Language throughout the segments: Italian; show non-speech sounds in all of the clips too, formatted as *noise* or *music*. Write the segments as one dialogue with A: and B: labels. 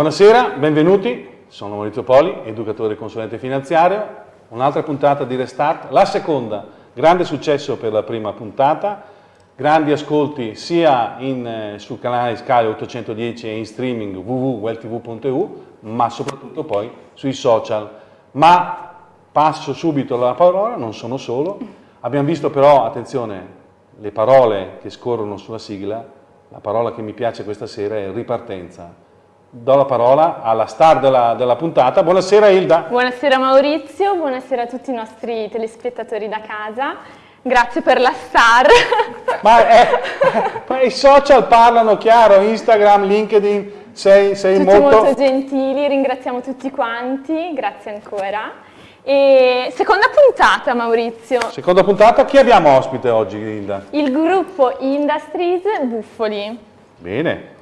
A: Buonasera, benvenuti. Sono Maurizio Poli, educatore e consulente finanziario. Un'altra puntata di Restart, la seconda. Grande successo per la prima puntata, grandi ascolti sia in, eh, sul canale Sky 810 e in streaming www.welltv.eu, ma soprattutto poi sui social. Ma passo subito la parola, non sono solo. Abbiamo visto però, attenzione, le parole che scorrono sulla sigla, la parola che mi piace questa sera è ripartenza do la parola alla star della, della, puntata. Buonasera Ilda.
B: Buonasera Maurizio, buonasera a tutti i nostri telespettatori da casa. Grazie per la star. *laughs*
A: Ma è, eh, i social parlano chiaro, Instagram, LinkedIn, sei, sei
B: tutti
A: molto...
B: molto gentili, ringraziamo tutti quanti, grazie ancora. E seconda puntata Maurizio.
A: Seconda puntata, chi abbiamo ospite oggi Ilda?
B: Il gruppo Industries Buffoli.
A: Bene,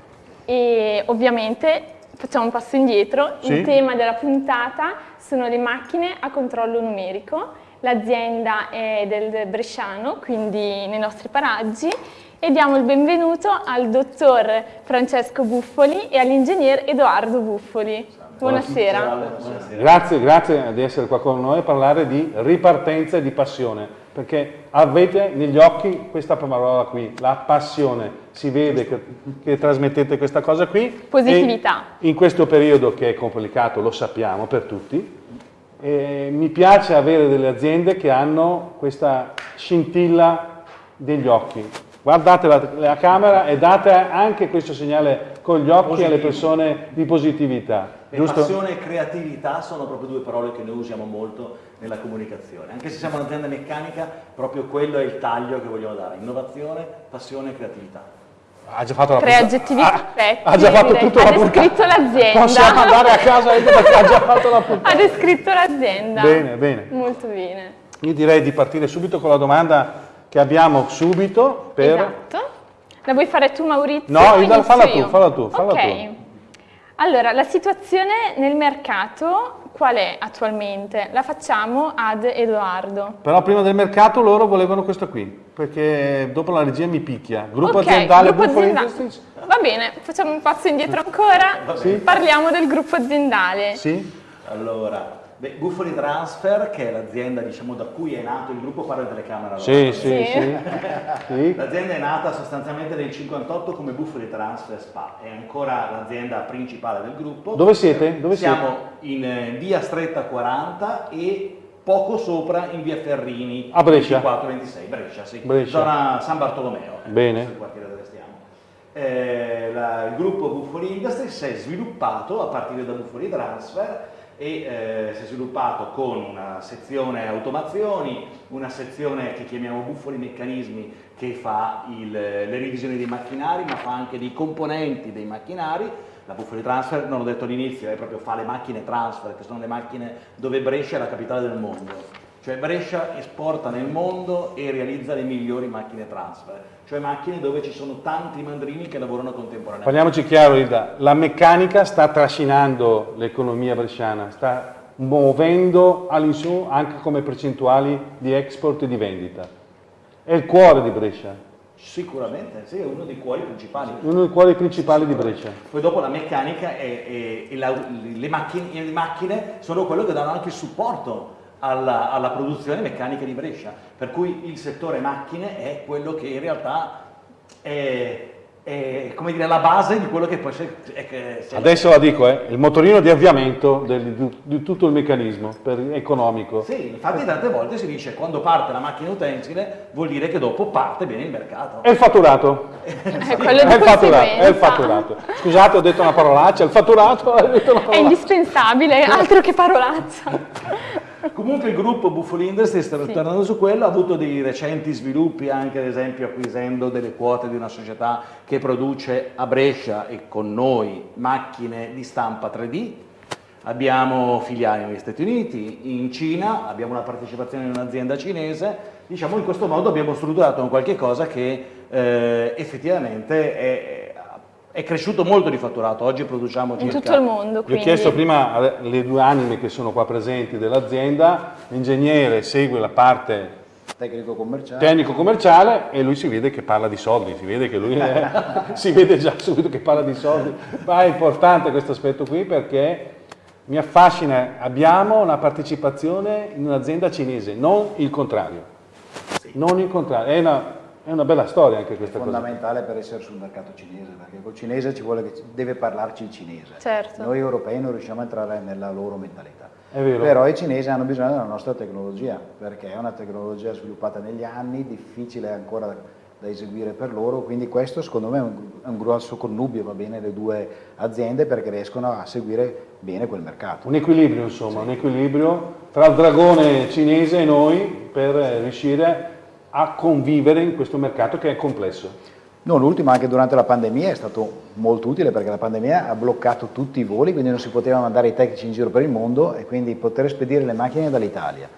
B: e ovviamente facciamo un passo indietro,
A: sì.
B: il tema della puntata sono le macchine a controllo numerico, l'azienda è del Bresciano, quindi nei nostri paraggi e diamo il benvenuto al dottor Francesco Buffoli e all'ingegner Edoardo Buffoli. Buonasera.
A: Buonasera. Grazie, grazie di essere qua con noi a parlare di ripartenza e di passione perché avete negli occhi questa parola qui, la passione, si vede che, che trasmettete questa cosa qui.
B: Positività.
A: in questo periodo che è complicato, lo sappiamo per tutti, e mi piace avere delle aziende che hanno questa scintilla degli occhi. Guardate la, la camera e date anche questo segnale con gli occhi Positivo. alle persone di positività.
C: E passione e creatività sono proprio due parole che noi usiamo molto nella comunicazione. Anche se siamo un'azienda meccanica, proprio quello è il taglio che vogliamo dare, innovazione, passione e creatività.
A: Ha già fatto la
B: Tre aggettivi
A: ah,
B: perfetti.
A: Ha già fatto tutto
B: Ha descritto l'azienda.
A: Possiamo andare a casa perché ha già fatto la puntata.
B: Ha descritto l'azienda.
A: Bene, bene.
B: Molto bene.
A: Io direi di partire subito con la domanda che abbiamo subito per...
B: Esatto. La vuoi fare tu Maurizio?
A: No, falla tu, falla tu, falla
B: Ok.
A: tu.
B: Allora, la situazione nel mercato qual è attualmente? La facciamo ad Edoardo.
A: Però prima del mercato loro volevano questo qui, perché dopo la regia mi picchia. Gruppo
B: Ok,
A: aziendale
B: gruppo
A: Buffalo
B: aziendale.
A: Industries?
B: Va bene, facciamo un passo indietro ancora.
A: Sì.
B: Parliamo del gruppo aziendale.
A: Sì?
C: Allora, beh, Buffoli Transfer, che è l'azienda diciamo, da cui è nato il gruppo, parla telecamera. allora.
A: Sì, sì,
B: Sì.
A: sì. *laughs*
C: L'azienda è nata sostanzialmente nel 58 come Buffoli Transfer Spa, è ancora l'azienda principale del gruppo.
A: Dove siete? Dove
C: Siamo in eh, via Stretta 40 e poco sopra in via Ferrini.
A: A Brescia?
C: 24-26, Brescia, sì.
A: Brescia.
C: Zona San Bartolomeo. eh,
A: Bene.
C: il quartiere dove stiamo. Eh, la- il gruppo Buffoli Industries si è sviluppato a partire da Buffoli Transfer e eh, si è sviluppato con una sezione automazioni, una sezione che chiamiamo Buffoli Meccanismi che fa il- le revisioni dei macchinari ma fa anche dei componenti dei macchinari. La Buffoli Transfer, non l'ho detto all'inizio, è proprio fa le macchine transfer, che sono le macchine dove Brescia è la capitale del mondo. Cioè Brescia esporta nel mondo e realizza le migliori macchine transfer, cioè macchine dove ci sono tanti mandrini che lavorano contemporaneamente.
A: Parliamoci chiaro, Ida. La meccanica sta trascinando l'economia bresciana, sta muovendo all'insù anche come percentuali di export e di vendita. È il cuore di Brescia,
C: Sicuramente, sì, è uno dei cuori principali.
A: uno dei cuori principali di Brescia.
C: Poi dopo la meccanica e, e- e la- le, macchine, le macchine sono quello che danno anche il supporto alla, alla produzione meccanica di Brescia, per cui il settore macchine è quello che in realtà è, è, come dire, la base di quello che poi si- è, si-
A: Adesso la dico, eh, il motorino di avviamento del- di, di tutto il meccanismo per- economico.
C: Sì, infatti tante volte si dice quando parte la macchina utensile vuol dire che dopo parte bene il mercato.
A: È il fatturato.
B: È quello
A: È
B: di
A: il fatturato, è il fatturato. Scusate, ho detto una parolaccia, il fatturato ho detto una
B: È
A: parolaccia.
B: indispensabile, altro che parolaccia. *laughs*
C: Comunque il gruppo Buffalo Industries, tornando su quello, ha avuto dei recenti sviluppi anche ad esempio acquisendo delle quote di una società che produce a Brescia e con noi macchine di stampa 3D. Abbiamo filiali negli Stati Uniti, in Cina, abbiamo una partecipazione in un'azienda cinese. Diciamo in questo modo abbiamo strutturato un qualche cosa che eh, effettivamente è, è cresciuto molto di fatturato. Oggi produciamo
B: In
C: circa
B: tutto il mondo,
A: Vi ho
B: quindi.
A: chiesto prima alle due anime che sono qua presenti dell'azienda, l'ingegnere segue la parte
D: tecnico commerciale.
A: tecnico commerciale e lui si vede che parla di soldi, si vede che lui è, *laughs* si vede già subito che parla di soldi, ma è importante questo aspetto qui perché mi affascina, abbiamo una partecipazione in un'azienda cinese, non il contrario, non il contrario, è una, è una bella storia anche questa
D: È
A: cosa.
D: fondamentale per essere sul mercato cinese, perché col cinese ci vuole che deve parlarci il cinese.
B: Certo.
D: Noi europei non riusciamo a entrare nella loro mentalità.
A: È vero.
D: Però i cinesi hanno bisogno della nostra tecnologia, perché è una tecnologia sviluppata negli anni, difficile ancora da eseguire per loro, quindi questo secondo me è un, è un grosso connubio, va bene, le due aziende perché riescono a seguire bene quel mercato.
A: Un equilibrio insomma, un equilibrio tra il dragone cinese e noi per riuscire a convivere in questo mercato che è complesso.
D: Non ultimo, anche durante la pandemia è stato molto utile perché la pandemia ha bloccato tutti i voli, quindi non si poteva mandare i tecnici in giro per il mondo e quindi poter spedire le macchine dall'Italia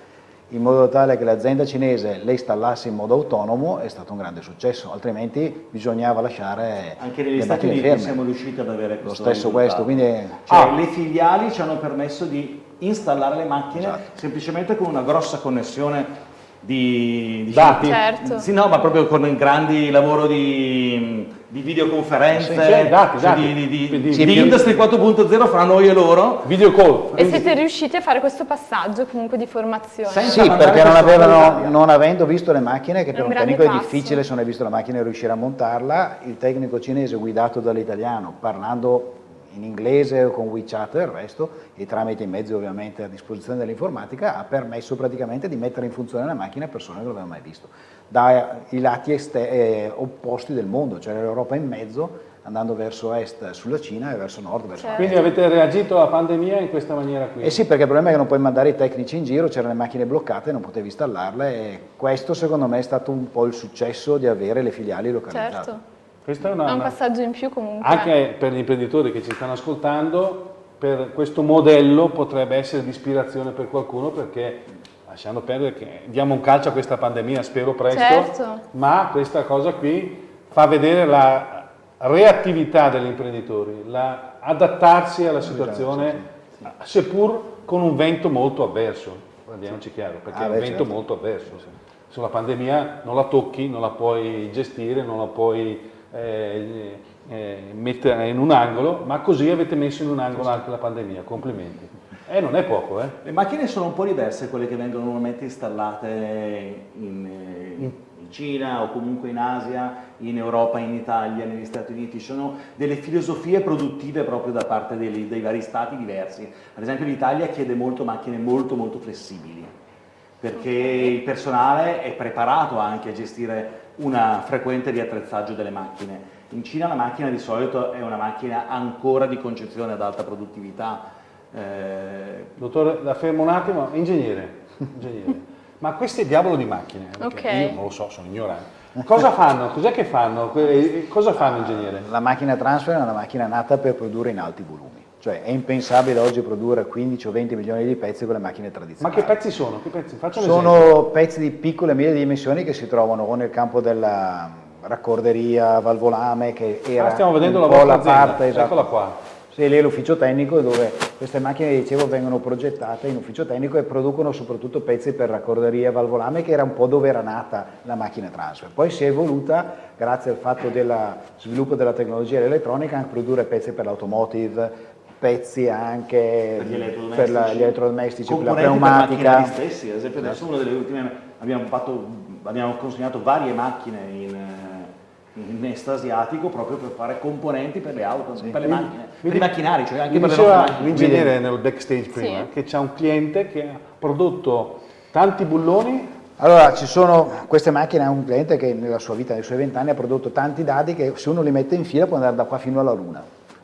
D: in modo tale che l'azienda cinese le installasse in modo autonomo è stato un grande successo, altrimenti bisognava lasciare
C: Anche negli Stati Uniti
D: ferme.
C: siamo riusciti ad avere
D: Lo
C: questo
D: stesso
C: risultato.
D: questo, quindi
C: Cioè,
A: Ah.
C: le filiali ci hanno permesso di installare le macchine
D: Esatto.
C: semplicemente con una grossa connessione di, di
A: Dati.
B: Certo.
C: Sì, no, ma proprio con grandi lavoro di, di videoconferenze,
A: Sì, sì, dati,
C: cioè
A: dati.
C: di, Industry 4.0 fra noi e loro.
A: Video call.
B: E siete riusciti a fare questo passaggio comunque di formazione?
C: Senza
D: Sì, perché non, avevano, non avendo visto le macchine, che per
B: un
D: un
B: grande
D: tecnico è
B: passo.
D: difficile se non hai visto la macchina riuscire a montarla, il tecnico cinese guidato dall'italiano, parlando in inglese o con WeChat e il resto, e tramite i mezzi ovviamente a disposizione dell'informatica, ha permesso praticamente di mettere in funzione la macchina a persone che non l'avevano mai visto, dai lati eh, opposti del mondo, cioè l'Europa in mezzo, andando verso est sulla Cina e verso nord verso
B: Certo.
A: Quindi avete reagito alla pandemia in questa maniera qui.
D: eh sì, perché il problema è che non puoi mandare i tecnici in giro, c'erano le macchine bloccate, non potevi installarle e questo secondo me è stato un po' il successo di avere le filiali localizzate.
B: Certo,
A: Questa è
B: è
A: una,
B: un passaggio in più comunque.
A: anche per gli imprenditori che ci stanno ascoltando, per questo modello potrebbe essere di ispirazione per qualcuno perché lasciando perdere che diamo un calcio a questa pandemia, spero presto,
B: Certo.
A: ma questa cosa qui fa vedere la reattività degli imprenditori, la adattarsi alla situazione, seppur con un vento molto avverso, parliamoci chiaro, perché
D: Ah,
A: è un
D: beh,
A: vento
D: certo.
A: molto avverso. Sulla pandemia non la tocchi, non la puoi gestire, non la puoi eh, eh, in un angolo, ma così avete messo in un angolo anche la pandemia, complimenti. E non è poco, eh?
C: Le macchine sono un po' diverse quelle che vengono normalmente installate in, eh, in Cina o comunque in Asia, in Europa, in Italia, negli Stati Uniti. Ci sono delle filosofie produttive proprio da parte dei, dei vari stati diversi. Ad esempio l'Italia chiede molto macchine molto molto flessibili perché il personale è preparato anche a gestire una frequente riattrezzaggio delle macchine. In Cina la macchina di solito è una macchina ancora di concezione ad alta produttività. eh,
A: Dottore, la fermo un attimo, ingegnere, ingegnere. *laughs* ma queste diavolo di macchine, perché
B: Ok.
A: io non lo so, sono ignorante. Cosa fanno? Cos'è che fanno? Cosa fanno ingegnere?
D: La macchina transfer è una macchina nata per produrre in alti volumi, cioè è impensabile oggi produrre 15 o 20 milioni di pezzi con le macchine
A: Ma
D: tradizionali.
A: che pezzi sono? Che pezzi? Un esempio.
D: Sono pezzi di piccole e medie dimensioni che si trovano o nel campo della raccorderia, valvolame, che era
A: Ah, stiamo vedendo
D: un
A: la
D: po'
A: vostra
D: parte, esatto.
A: eccola qua.
D: Sì, lì è l'ufficio tecnico dove queste macchine, dicevo, vengono progettate in ufficio tecnico e producono soprattutto pezzi per raccorderia valvolame, che era un po' dove era nata la macchina transfer. Poi si è evoluta, grazie al fatto dello sviluppo della tecnologia elettronica, a produrre pezzi per l'automotive, pezzi anche
C: per gli elettrodomestici,
D: per la- gli elettrodomestici, per la
C: componenti
D: pneumatica.
C: Per stessi, ad esempio adesso una delle ultime abbiamo, fatto, abbiamo consegnato varie macchine in, eh, in est asiatico proprio per fare componenti per le auto, per le macchine, per i macchinari, cioè anche per le nostre macchine.
A: l'ingegnere nel backstage prima
B: Sì.
A: che c'è un cliente che ha prodotto tanti bulloni
D: Allora, ci sono queste macchine, ha un cliente che nella sua vita, nei suoi vent'anni, ha prodotto tanti dadi che se uno li mette in fila può andare da qua fino alla Luna.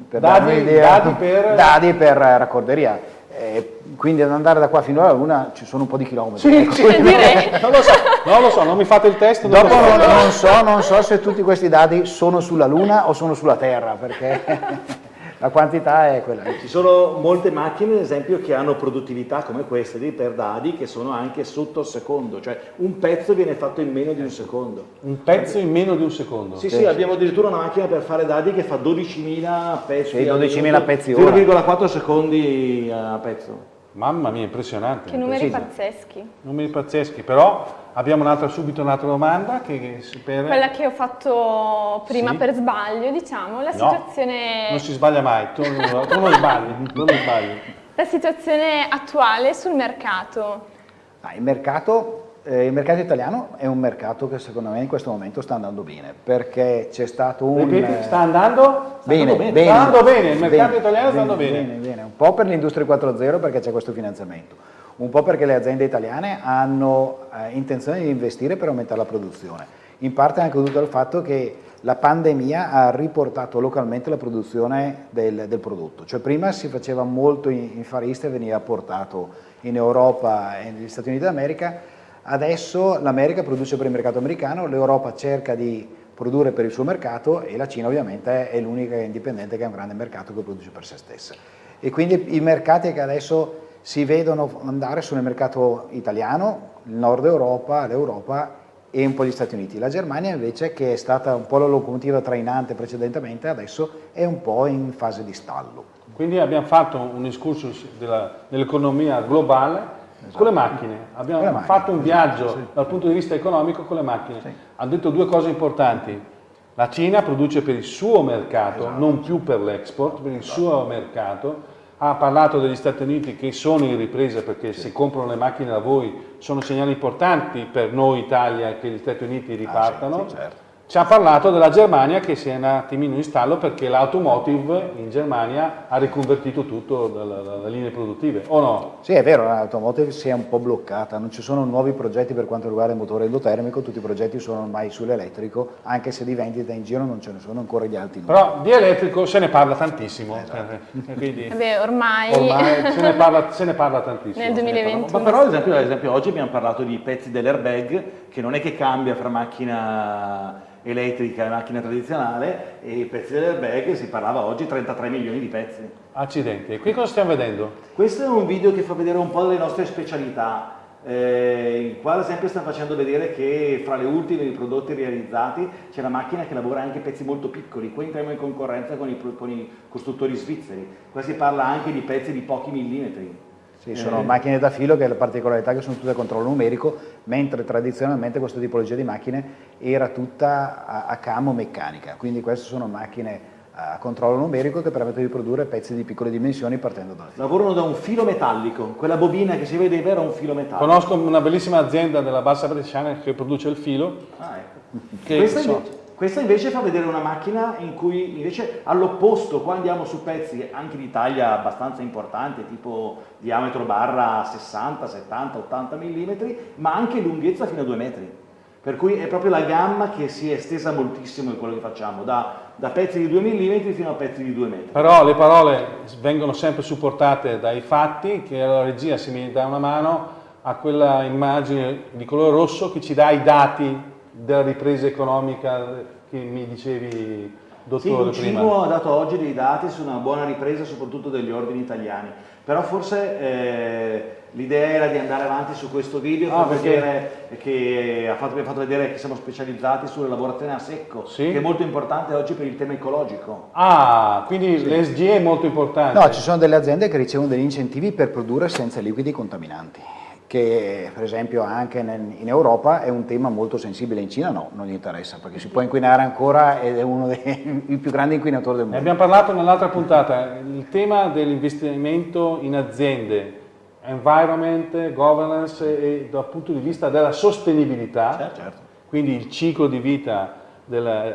D: Per
A: Dadi-
D: un'idea-
A: dadi per-
D: dadi per eh, raccorderia. Eh, quindi ad andare da qua fino alla Luna ci sono un po' di chilometri.
A: Sì,
D: ecco.
A: sì,
B: direi. *laughs*
A: non lo so, non lo so, non mi fate il test. non
D: Dopo
A: lo so.
D: non, non so, non so se tutti questi dadi sono sulla Luna o sono sulla Terra, perché *laughs* la quantità è quella.
C: Ci sono molte macchine, ad esempio, che hanno produttività come queste di per dadi che sono anche sotto il secondo, cioè un pezzo viene fatto in meno di un secondo.
A: Un pezzo in meno di un secondo.
C: Sì, sì, abbiamo addirittura una macchina per fare dadi che fa 12.000 pezzi.
D: Sì,
C: al
D: 12.000
C: minuto,
D: pezzi ora.
C: 0,4 secondi a pezzo.
A: Mamma mia, impressionante.
B: Che numeri pazzeschi.
A: Numeri pazzeschi, però abbiamo un'altra, subito un'altra domanda che, per...
B: Quella che ho fatto prima
A: Sì.
B: per sbaglio, diciamo, la
A: No,
B: situazione,
A: Non si sbaglia mai, tu, non- tu non sbagli, tu *laughs* non sbagli.
B: la situazione attuale sul mercato.
D: Ah, il, mercato, eh, il mercato italiano è un mercato che secondo me in questo momento sta andando bene, perché c'è stato un...
A: Ripeti,
D: eh,
A: sta andando? Sta
D: Bene,
A: andando
D: bene,
A: Sta andando bene, il mercato
D: bene,
A: italiano sta andando bene.
D: bene, bene. Un po' per l'industria 4.0 perché c'è questo finanziamento, un po' perché le aziende italiane hanno eh, intenzione di investire per aumentare la produzione. In parte anche dovuto al fatto che la pandemia ha riportato localmente la produzione del, del prodotto, cioè prima si faceva molto in, in Far East e veniva portato in Europa e negli Stati Uniti d'America, adesso l'America produce per il mercato americano, l'Europa cerca di produrre per il suo mercato e la Cina ovviamente è l'unica indipendente che ha un grande mercato che produce per se stessa. E quindi i mercati che adesso si vedono andare il mercato italiano, il nord Europa, l'Europa e un po' gli Stati Uniti. La Germania invece che è stata un po' la locomotiva trainante precedentemente adesso è un po' in fase di stallo.
A: Quindi abbiamo fatto un excursus della- dell'economia globale con le macchine. Abbiamo
D: le macchine,
A: fatto un viaggio
D: esatto, sì.
A: dal punto di vista economico con le macchine.
D: Sì.
A: Ha detto due cose importanti. La Cina produce per il suo mercato,
D: Esatto.
A: non più per l'export, per il suo mercato. Ha parlato degli Stati Uniti che sono in ripresa perché se comprano le macchine da voi sono segnali importanti per noi Italia che gli Stati Uniti ripartano.
D: Ah, sì, certo.
A: Ci ha parlato della Germania che si è un attimino in stallo perché l'automotive in Germania ha riconvertito tutto dalle, linee produttive, o no?
D: Sì, è vero, l'automotive si è un po' bloccata, non ci sono nuovi progetti per quanto riguarda il motore endotermico, tutti i progetti sono ormai sull'elettrico, anche se di vendita in giro non ce ne sono ancora gli alti numeri.
A: Però di elettrico se ne parla tantissimo, eh, *laughs* quindi
B: Vabbè, ormai,
A: ormai *laughs* se ne parla, se ne parla tantissimo.
B: nel 2021
C: Ma però ad esempio, ad esempio oggi abbiamo parlato di pezzi dell'airbag che non è che cambia fra macchina elettrica e macchina tradizionale e i pezzi dell'airbag si parlava oggi 33 milioni di pezzi.
A: Accidenti, e qui cosa stiamo vedendo?
C: Questo è un video che fa vedere un po' delle nostre specialità. Eh, in qua ad esempio stiamo facendo vedere che fra le ultime dei prodotti realizzati c'è la macchina che lavora anche pezzi molto piccoli, qua entriamo in concorrenza con i, con i costruttori svizzeri, qua si parla anche di pezzi di pochi millimetri.
D: Sì, sono macchine da filo che è la particolarità che sono tutte a controllo numerico, mentre tradizionalmente questa tipologia di macchine era tutta a, a camo meccanica, quindi queste sono macchine a controllo numerico che permettono di produrre pezzi di piccole dimensioni partendo dal filo.
C: Lavorano da un filo metallico, quella bobina che si vedeva era un filo metallico.
A: Conosco una bellissima azienda della Bassa Bresciana che produce il filo,
C: Ah, ecco.
A: che
C: Questa,
A: so-
C: invece, questa invece fa vedere una macchina in cui invece all'opposto, qua andiamo su pezzi anche di taglia abbastanza importante, tipo diametro barra 60, 70, 80 mm, ma anche lunghezza fino a 2 metri. Per cui è proprio la gamma che si è estesa moltissimo in quello che facciamo, da, da pezzi di 2 mm fino a pezzi di 2 metri.
A: Però le parole vengono sempre supportate dai fatti, che la regia si mi dà una mano a quella immagine di colore rosso che ci dà i dati della ripresa economica che mi dicevi,
C: Sì,
A: dottore,
C: il
A: prima.
C: Cibo ha dato oggi dei dati su una buona ripresa soprattutto degli ordini italiani, però forse eh, l'idea era di andare avanti su questo video,
A: Ah,
C: far
A: perché-
C: vedere che ha fatto, fatto vedere che siamo specializzati sulle lavorazioni a secco,
A: Sì.
C: che è molto importante oggi per il tema ecologico.
A: Ah, quindi l'ESG è molto importante.
D: No, ci sono delle aziende che ricevono degli incentivi per produrre senza liquidi contaminanti, che per esempio anche in Europa è un tema molto sensibile, in Cina no, non gli interessa, perché si può inquinare ancora ed è uno dei *laughs* più grandi inquinatori del
A: Ne
D: mondo.
A: abbiamo parlato nell'altra puntata, il tema dell'investimento in aziende, environment, governance e dal punto di vista della sostenibilità,
D: Certo.
A: quindi il ciclo di vita eh,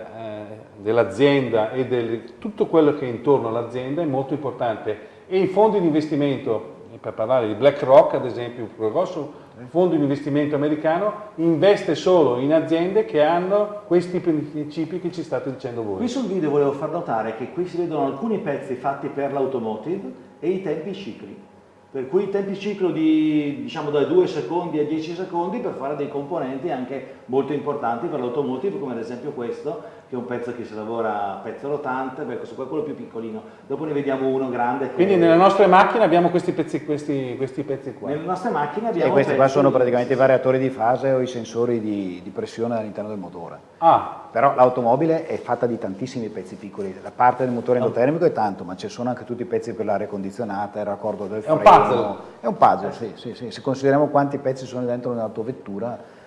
A: dell'azienda e del- tutto quello che è intorno all'azienda è molto importante e i fondi di investimento, per parlare di BlackRock ad esempio, un grosso fondo di investimento americano, investe solo in aziende che hanno questi principi che ci state dicendo voi.
C: Qui sul video volevo far notare che qui si vedono alcuni pezzi fatti per l'automotive e i tempi cicli. Per cui i tempi ciclo di diciamo da 2 secondi a 10 secondi per fare dei componenti anche molto importanti per l'automotive, come ad esempio questo, che è un pezzo che si lavora a pezzo rotante, beh, questo qua è quello più piccolino. Dopo ne vediamo uno grande. Che
A: Quindi nelle nostre macchine abbiamo questi pezzi, questi, questi pezzi qua.
C: Nelle nostre macchine
D: E
C: abbiamo
D: questi qua sono praticamente i variatori di fase o i sensori di, di pressione all'interno del motore.
A: Ah,
D: Però l'automobile è fatta di tantissimi pezzi piccoli, la parte del motore endotermico è tanto, ma ci sono anche tutti i pezzi per l'aria condizionata, il raccordo del
A: È un
D: freno.
A: Puzzle.
D: È un puzzle, sì, sì, sì. Se consideriamo quanti pezzi sono dentro un'autovettura,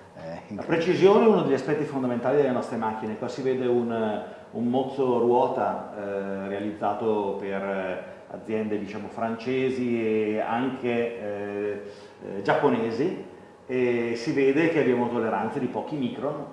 C: la precisione è uno degli aspetti fondamentali delle nostre macchine. Qua si vede un, un mozzo ruota eh, realizzato per eh, aziende diciamo, francesi e anche eh, eh, giapponesi e si vede che abbiamo tolleranze di pochi micron.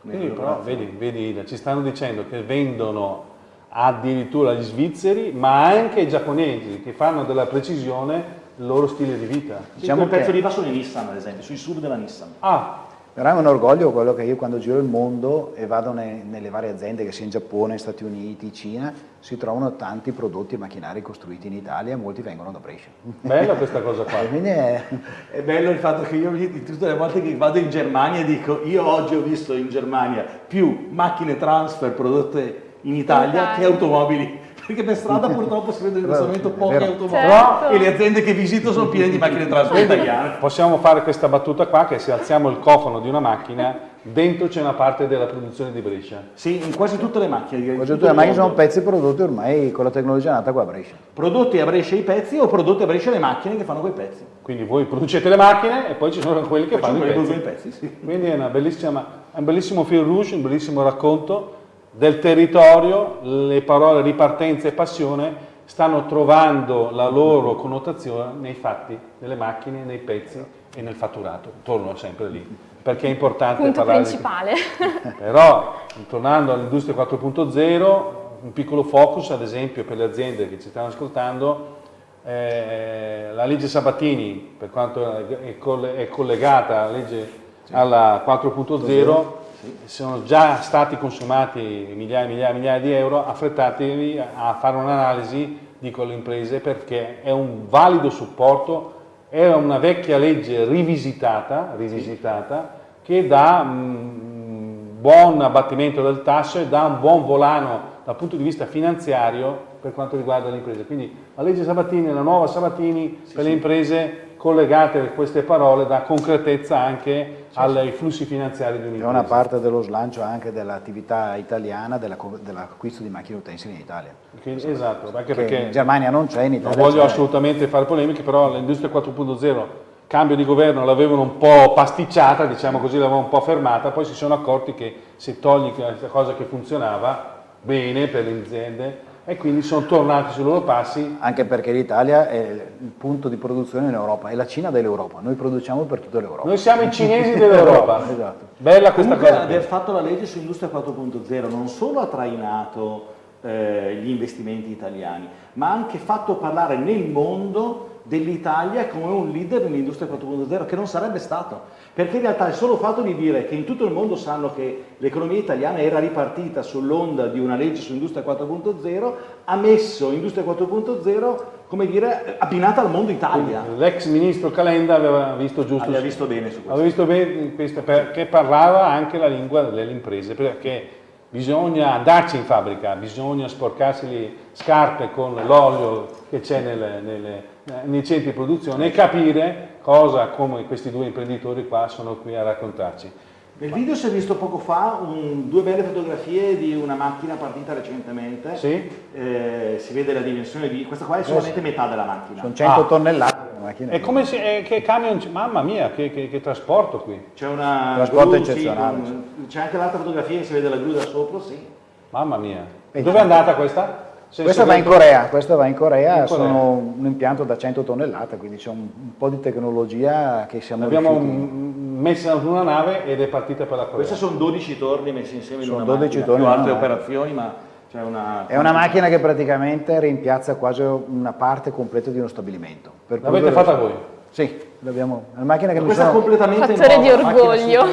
A: Quindi però vedi, vedi, ci stanno dicendo che vendono addirittura gli svizzeri ma anche i giapponesi che fanno della precisione il loro stile di vita.
C: Diciamo il pezzo di va sono i Nissan ad esempio, sui sub della Nissan.
A: Ah,
D: però è un orgoglio quello che io quando giro il mondo e vado ne, nelle varie aziende, che sia in Giappone, Stati Uniti, Cina, si trovano tanti prodotti e macchinari costruiti in Italia e molti vengono da Brescia.
A: Bella questa cosa qua. *laughs*
C: È... è... bello il fatto che io tutte le volte che vado in Germania dico io oggi ho visto in Germania più macchine transfer prodotte in Italia che automobili perché per strada purtroppo si vede in questo momento poche automobili certo. e le aziende che visito sono piene di macchine trasporto italiane.
A: Possiamo fare questa battuta qua che se alziamo il cofano di una macchina dentro c'è una parte della produzione di Brescia.
C: Sì, in quasi tutte le macchine.
D: Quasi tutte le macchine sono pezzi prodotti ormai con la tecnologia nata qua a Brescia.
C: Prodotti a Brescia i pezzi o prodotti a Brescia le macchine che fanno quei pezzi.
A: Quindi voi producete le macchine e poi ci sono quelli che poi fanno i pezzi.
C: i pezzi. Sì.
A: Quindi è, è un bellissimo fil rouge, un bellissimo racconto del territorio, le parole ripartenza e passione stanno trovando la loro connotazione nei fatti, nelle macchine, nei pezzi e nel fatturato. Torno sempre lì, perché è importante
B: Punto
A: parlare
B: principale.
A: Di... *laughs* Però, tornando all'industria 4.0, un piccolo focus, ad esempio, per le aziende che ci stanno ascoltando, eh, la legge Sabatini, per quanto è, collegata alla legge alla 4.0, sono già stati consumati migliaia e migliaia, migliaia di euro, affrettatevi a fare un'analisi, dico alle imprese, perché è un valido supporto, è una vecchia legge rivisitata, rivisitata che dà un buon abbattimento del tasso e dà un buon volano dal punto di vista finanziario per quanto riguarda le imprese. Quindi la legge Sabatini, la nuova Sabatini sì, per le imprese collegate queste parole dà concretezza anche sì, ai flussi finanziari di un'impresa.
D: È una parte dello slancio anche dell'attività italiana dell'acquisto di macchine utensili in Italia.
A: Quindi, esatto, anche perché
D: in Germania non c'è, in Italia
A: Non voglio assolutamente fare polemiche, però l'industria 4.0 cambio di governo l'avevano un po' pasticciata, diciamo così, l'avevano un po' fermata, poi si sono accorti che se togli questa cosa che funzionava bene per le aziende, e quindi sono tornati sui loro passi.
D: Anche perché l'Italia è il punto di produzione in Europa, è la Cina dell'Europa, noi produciamo per tutta l'Europa.
A: Noi siamo i cinesi dell'Europa. *laughs* esatto. Bella questa
C: Comunque
A: cosa.
C: aver fatto la legge su Industria 4.0 non solo ha trainato eh, gli investimenti italiani, ma ha anche fatto parlare nel mondo dell'Italia come un leader nell'industria 4.0 che non sarebbe stato perché in realtà il solo fatto di dire che in tutto il mondo sanno che l'economia italiana era ripartita sull'onda di una legge su Industria 4.0 ha messo Industria 4.0 come dire abbinata al mondo Italia.
A: L'ex ministro Calenda aveva visto giusto
C: aveva visto bene su questo.
A: aveva visto bene questo perché parlava anche la lingua delle imprese perché bisogna andarci in fabbrica, bisogna sporcarsi le scarpe con l'olio che c'è nei centri di produzione e capire cosa come questi due imprenditori qua sono qui a raccontarci.
C: Nel video si è visto poco fa un, due belle fotografie di una macchina partita recentemente,
A: sì.
C: eh, si vede la dimensione di, questa qua è solamente metà della macchina.
D: Sono 100 ah. tonnellate.
A: È come se, è, che camion, mamma mia, che, che, che trasporto qui.
C: C'è una
D: trasporto gru, eccezionale.
C: Sì, c'è anche l'altra fotografia che si vede la gru da sopra, sì.
A: Mamma mia. Dove è andata questa?
D: Questa va in Corea, questa va in Corea, in Corea. sono un impianto da 100 tonnellate, quindi c'è un, un, po' di tecnologia che siamo
A: L'abbiamo messa su una nave ed è partita per la Corea.
C: Queste sono 12 torni messi insieme
D: sono
C: in una 12
D: macchina, torni
C: più altre operazioni, ma c'è una...
D: È una macchina che praticamente rimpiazza quasi una parte completa di uno stabilimento.
A: L'avete fatta voi?
D: Sì, l'abbiamo. È una macchina che
C: Questa
D: mi
C: sono... completamente
B: Fattore di orgoglio.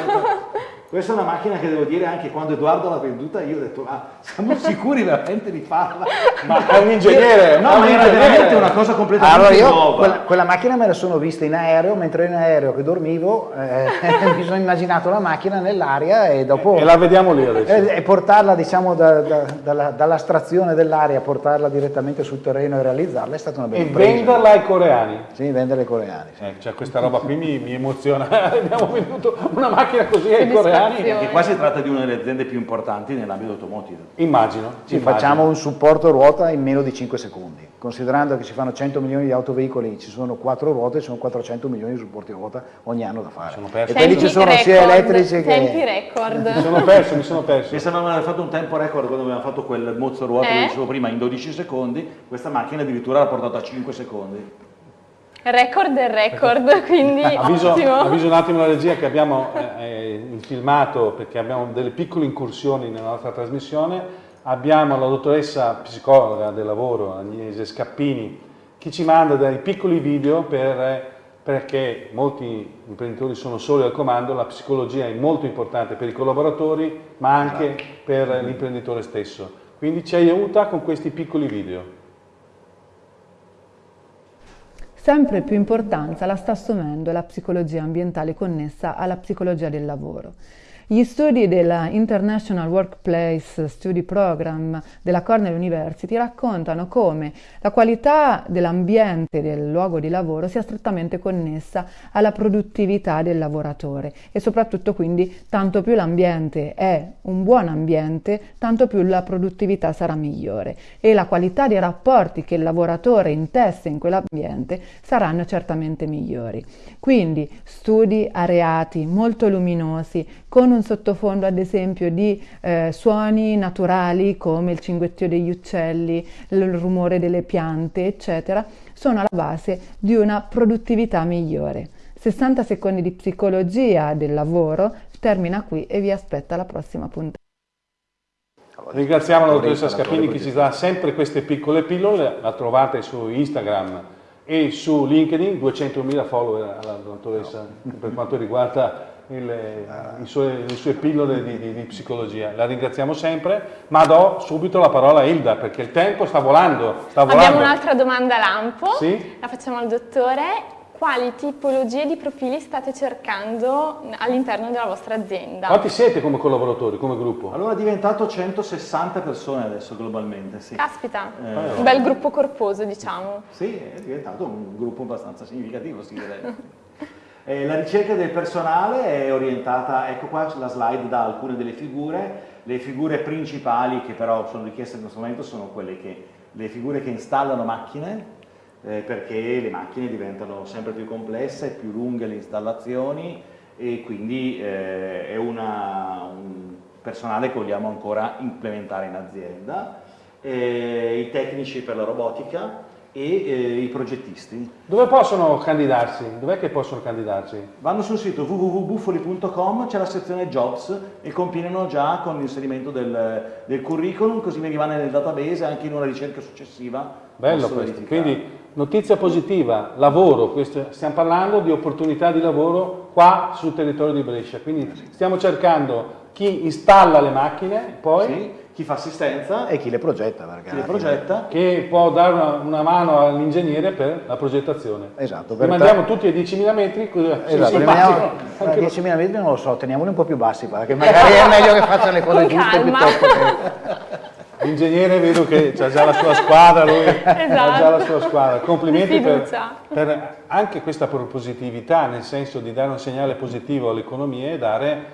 C: Questa è una macchina che devo dire anche quando Edoardo l'ha venduta io ho detto ma siamo *laughs* sicuri veramente di farla?
A: Ma è un ingegnere!
C: No, ma era veramente una cosa completamente
D: allora io
C: nuova.
D: Quella, quella, macchina me la sono vista in aereo, mentre in aereo che dormivo eh, *laughs* mi sono immaginato la macchina nell'aria e dopo...
A: E la vediamo lì adesso.
D: E, e portarla diciamo da, da, dalla, dall'astrazione dell'aria, portarla direttamente sul terreno e realizzarla è stata una bella
A: E impresa. venderla ai coreani?
D: Sì, venderla ai coreani. Sì.
A: Eh, cioè questa roba qui mi, mi emoziona. *laughs* Abbiamo venduto una macchina così ai coreani
B: innovazioni.
C: Perché qua si tratta di una delle aziende più importanti nell'ambito automotive.
A: Immagino.
D: Ci
A: immagino.
D: facciamo un supporto ruota in meno di 5 secondi. Considerando che si fanno 100 milioni di autoveicoli, ci sono 4 ruote, sono 400 milioni di supporti ruota ogni anno da fare.
A: Sono perso.
D: E quelli ci sono sia
B: record,
D: elettrici
B: Tempi
D: che...
B: record.
A: Mi sono *laughs* perso, mi sono perso.
C: Mi sembra aver fatto un tempo record quando abbiamo fatto quel mozzo ruota
B: Eh?
C: che dicevo prima in 12 secondi, questa macchina addirittura l'ha portato a 5 secondi.
B: Record del record, quindi *laughs*
A: Avviso,
B: ottimo.
A: avviso un attimo la regia che abbiamo eh, eh, il filmato perché abbiamo delle piccole incursioni nella nostra trasmissione. Abbiamo la dottoressa psicologa del lavoro, Agnese Scappini, che ci manda dei piccoli video per, eh, perché molti imprenditori sono soli al comando, la psicologia è molto importante per i collaboratori ma anche per l'imprenditore stesso. Quindi ci aiuta con questi piccoli video.
E: Sempre più importanza la sta assumendo la psicologia ambientale connessa alla psicologia del lavoro. Gli studi della International Workplace Study Program della Cornell University raccontano come la qualità dell'ambiente del luogo di lavoro sia strettamente connessa alla produttività del lavoratore e soprattutto quindi tanto più l'ambiente è un buon ambiente, tanto più la produttività sarà migliore e la qualità dei rapporti che il lavoratore intesse in quell'ambiente saranno certamente migliori. Quindi studi areati molto luminosi con un sottofondo ad esempio di eh, suoni naturali come il cinguettio degli uccelli, il rumore delle piante, eccetera, sono alla base di una produttività migliore. 60 secondi di psicologia del lavoro termina qui e vi aspetta la prossima puntata.
A: Ringraziamo la dottoressa Scappini che ci dà sempre queste piccole pillole, la trovate su Instagram e su LinkedIn, 200.000 follower alla dottoressa per quanto riguarda il, i suoi- le sue pillole di, di- di psicologia. La ringraziamo sempre, ma do subito la parola a Hilda perché il tempo sta volando. Sta
B: Abbiamo
A: volando.
B: un'altra domanda lampo,
A: Sì?
B: la facciamo al dottore. Quali tipologie di profili state cercando all'interno della vostra azienda?
A: Quanti siete come collaboratori, come gruppo?
C: Allora è diventato 160 persone adesso globalmente, sì.
B: Caspita,
C: Eh,
B: un bel gruppo corposo diciamo.
C: Sì, è diventato un gruppo abbastanza significativo, si direbbe. *laughs* Eh, la ricerca del personale è orientata, ecco qua la slide da alcune delle figure, le figure principali che però sono richieste in questo momento sono quelle che, le figure che installano macchine, eh, perché le macchine diventano sempre più complesse, più lunghe le installazioni e quindi eh, è una- un personale che vogliamo ancora implementare in azienda, eh, i tecnici per la robotica e eh, i progettisti.
A: Dove possono candidarsi? Dov'è che possono candidarsi?
C: Vanno sul sito www.buffoli.com, c'è la sezione jobs e compilano già con l'inserimento del, del curriculum, così mi rimane nel database anche in una ricerca successiva.
A: Bello questo, quindi notizia positiva, lavoro, questo- stiamo parlando di opportunità di lavoro qua sul territorio di Brescia, quindi stiamo cercando chi installa le macchine, poi
C: Sì, chi fa assistenza
D: E chi le progetta,
C: chi le progetta.
A: che può dare una, una mano all'ingegnere per la progettazione.
D: Esatto,
A: Li
D: per
A: mandiamo tutti ai 10.000 metri,
D: Esatto, vediamo- a
A: anche
D: 10.000 metri non lo so, teniamoli un po' più bassi, perché *laughs* magari è meglio che facciano le cose giuste piuttosto che...
A: L'ingegnere vedo che ha già la sua squadra, lui *laughs* ha già la sua squadra. Complimenti per, per anche questa propositività, nel senso di dare un segnale positivo all'economia e dare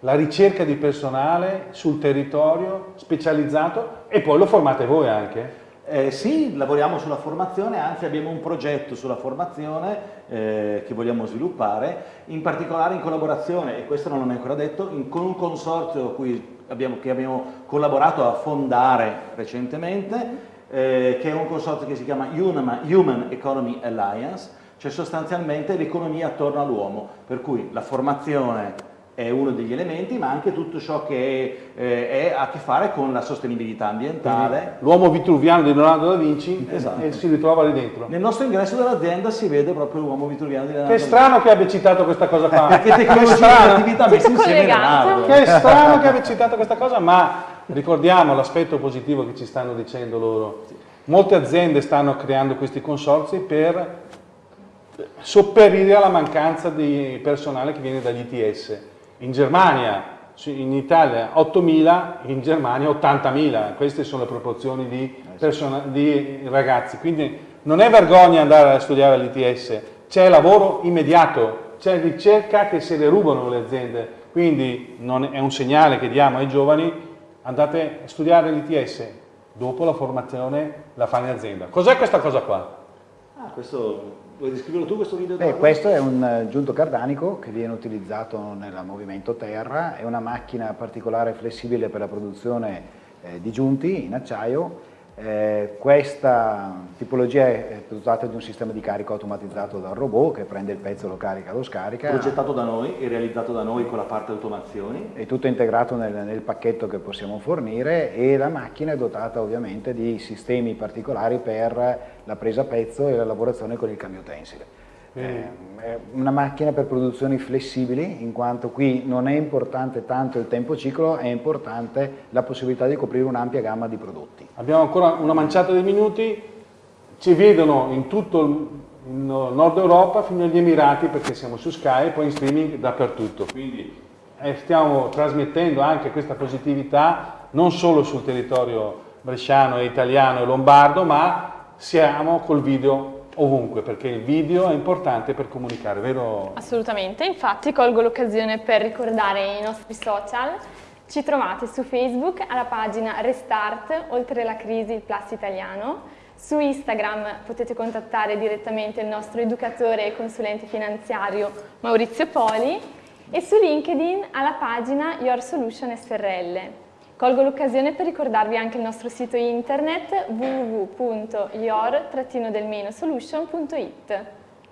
A: la ricerca di personale sul territorio specializzato e poi lo formate voi anche.
C: Eh, sì, lavoriamo sulla formazione, anzi abbiamo un progetto sulla formazione eh, che vogliamo sviluppare, in particolare in collaborazione, e questo non è ancora detto, in- con un consorzio cui abbiamo, che abbiamo collaborato a fondare recentemente, eh, che è un consorzio che si chiama Human Economy Alliance, cioè sostanzialmente l'economia attorno all'uomo, per cui la formazione è uno degli elementi, ma anche tutto ciò che eh, è- ha a che fare con la sostenibilità ambientale.
A: L'uomo vitruviano di Leonardo da Vinci
C: Esatto.
A: e si ritrova lì dentro.
C: Nel nostro ingresso dell'azienda si vede proprio l'uomo vitruviano di Leonardo.
A: Che strano che abbia citato questa cosa qua.
C: Perché *laughs*
A: Che
C: tecnologia e
A: strano.
C: attività messe
B: Tutto
C: insieme. Leonardo.
A: Che strano che abbia citato questa cosa, ma ricordiamo l'aspetto positivo che ci stanno dicendo loro. Molte aziende stanno creando questi consorzi per sopperire alla mancanza di personale che viene dagli ITS. In Germania, in Italia 8.000, in Germania 80.000, queste sono le proporzioni di, di ragazzi. Quindi non è vergogna andare a studiare all'ITS, c'è lavoro immediato, c'è ricerca che se le rubano le aziende, quindi è un segnale che diamo ai giovani, andate a studiare l'ITS, dopo la formazione la fai in azienda. Cos'è questa cosa qua?
C: Ah, questo, vuoi descriverlo tu questo video?
D: Beh, questo è un eh, giunto cardanico che viene utilizzato nel movimento terra, è una macchina particolare flessibile per la produzione eh, di giunti in acciaio eh, questa tipologia è dotata di un sistema di carico automatizzato dal robot che prende il pezzo, lo carica, lo scarica.
C: Progettato da noi e realizzato da noi con la parte automazioni.
D: È tutto integrato nel, nel pacchetto che possiamo fornire e la macchina è dotata ovviamente di sistemi particolari per la presa a pezzo e la lavorazione con il cambio tensile. È una macchina per produzioni flessibili, in quanto qui non è importante tanto il tempo ciclo, è importante la possibilità di coprire un'ampia gamma di prodotti.
A: Abbiamo ancora una manciata di minuti, ci vedono in tutto il nord Europa fino agli Emirati perché siamo su Sky e poi in streaming dappertutto. Quindi eh, stiamo trasmettendo anche questa positività non solo sul territorio bresciano e italiano e lombardo, ma siamo col video ovunque, perché il video è importante per comunicare, vero?
B: Assolutamente, infatti colgo l'occasione per ricordare i nostri social. Ci trovate su Facebook alla pagina Restart, oltre la crisi Plus Italiano. Su Instagram potete contattare direttamente il nostro educatore e consulente finanziario Maurizio Poli e su LinkedIn alla pagina Your Solution SRL. Colgo l'occasione per ricordarvi anche il nostro sito internet www.your-solution.it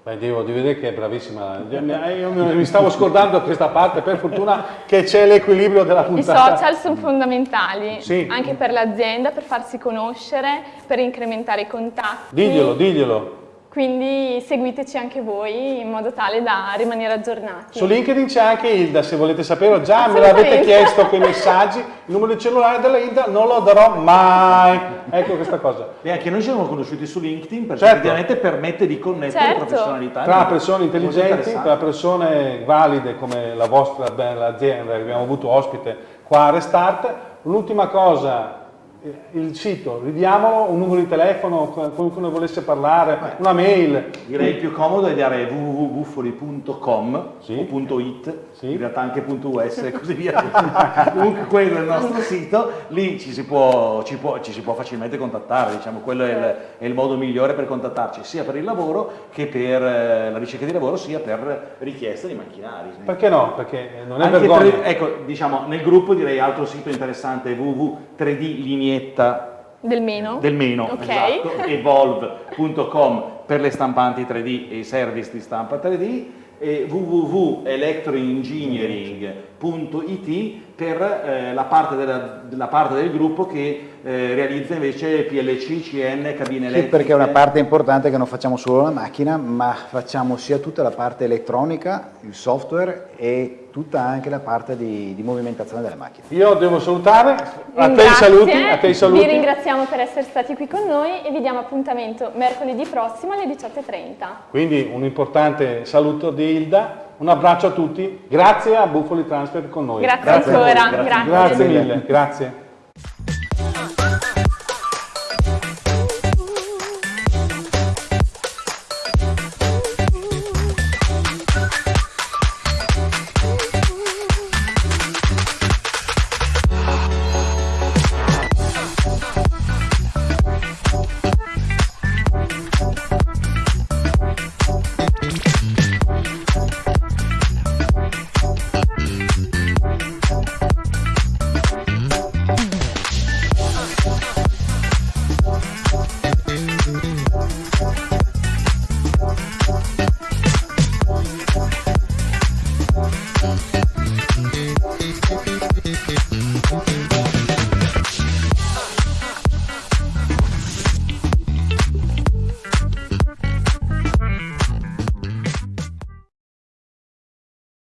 A: Beh, devo di vedere che è bravissima. Io mi stavo scordando questa parte, per fortuna che c'è l'equilibrio della puntata.
B: I social sono fondamentali, sì. anche per l'azienda, per farsi conoscere, per incrementare i contatti.
A: Diglielo, diglielo.
B: Quindi seguiteci anche voi in modo tale da rimanere aggiornati.
A: Su LinkedIn c'è anche Ilda, se volete saperlo, già me l'avete chiesto con i messaggi, il numero di cellulare della Ilda non lo darò mai. Ecco questa cosa.
C: E anche noi ci siamo conosciuti su LinkedIn perché certo. effettivamente permette di connettere certo. professionalità.
A: Tra persone intelligenti, tra persone valide come la vostra bella azienda che abbiamo avuto ospite qua a Restart. L'ultima cosa il sito, ridiamolo, un numero di telefono, qualcuno volesse parlare, Beh, una mail.
C: Direi il più comodo è dare www.buffoli.com sì. o .it, sì. in realtà anche .us e così via. *laughs* Comunque quello è il nostro sito, lì ci si può, ci può, ci si può facilmente contattare, diciamo, quello è il, è il, modo migliore per contattarci, sia per il lavoro che per eh, la ricerca di lavoro, sia per richiesta di macchinari.
A: Perché no? Perché non è anche vergogna.
C: Per, ecco, diciamo, nel gruppo direi altro sito interessante www.3d vignetta
B: del meno,
C: del meno okay. esatto, evolve.com per le stampanti 3D e i service di stampa 3D e www.electroengineering.it per eh, la, parte della, la, parte del gruppo che eh, realizza invece PLC, CN, cabine elettriche.
D: Sì, perché è una parte importante che non facciamo solo la macchina, ma facciamo sia tutta la parte elettronica, il software e tutta anche la parte di, di movimentazione delle macchine.
A: Io devo salutare, a te, saluti, a te i saluti.
B: Vi ringraziamo per essere stati qui con noi e vi diamo appuntamento mercoledì prossimo alle 18.30.
A: Quindi un importante saluto di Ilda un abbraccio a tutti, grazie a Buffoli Transfer con noi.
B: Grazie, grazie ancora,
A: grazie. grazie. grazie mille, grazie.